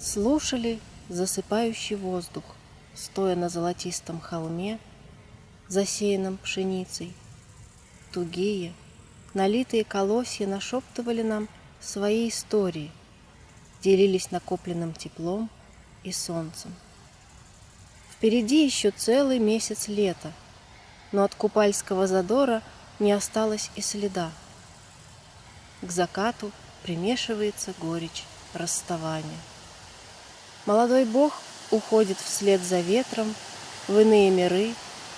Слушали засыпающий воздух, Стоя на золотистом холме, Засеянном пшеницей. Тугие, налитые колосья Нашептывали нам свои истории, Делились накопленным теплом и солнцем. Впереди еще целый месяц лета, Но от купальского задора Не осталось и следа. К закату примешивается горечь расставания. Молодой бог уходит вслед за ветром в иные миры,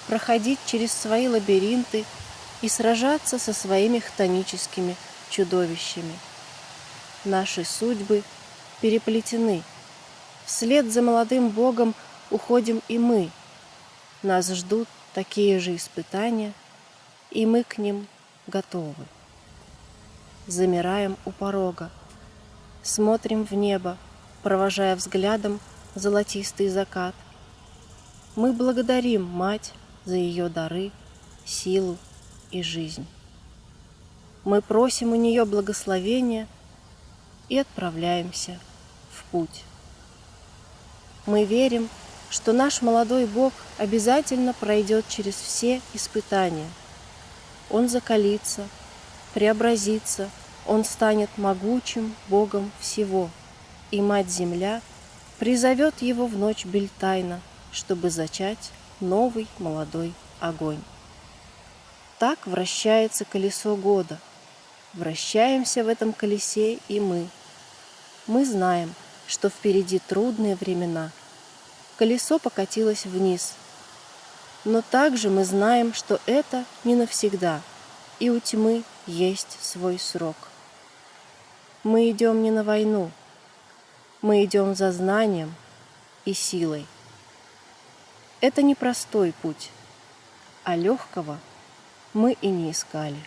проходить через свои лабиринты и сражаться со своими хтоническими чудовищами. Наши судьбы переплетены. Вслед за молодым богом уходим и мы. Нас ждут такие же испытания, и мы к ним готовы. Замираем у порога, смотрим в небо, провожая взглядом золотистый закат. Мы благодарим Мать за ее дары, силу и жизнь. Мы просим у нее благословения и отправляемся в путь. Мы верим, что наш молодой Бог обязательно пройдет через все испытания. Он закалится, преобразится, Он станет могучим Богом всего – и Мать-Земля призовет его в ночь Бельтайна, чтобы зачать новый молодой огонь. Так вращается колесо года. Вращаемся в этом колесе и мы. Мы знаем, что впереди трудные времена. Колесо покатилось вниз. Но также мы знаем, что это не навсегда, и у тьмы есть свой срок. Мы идем не на войну, мы идем за знанием и силой. Это не простой путь, а легкого мы и не искали.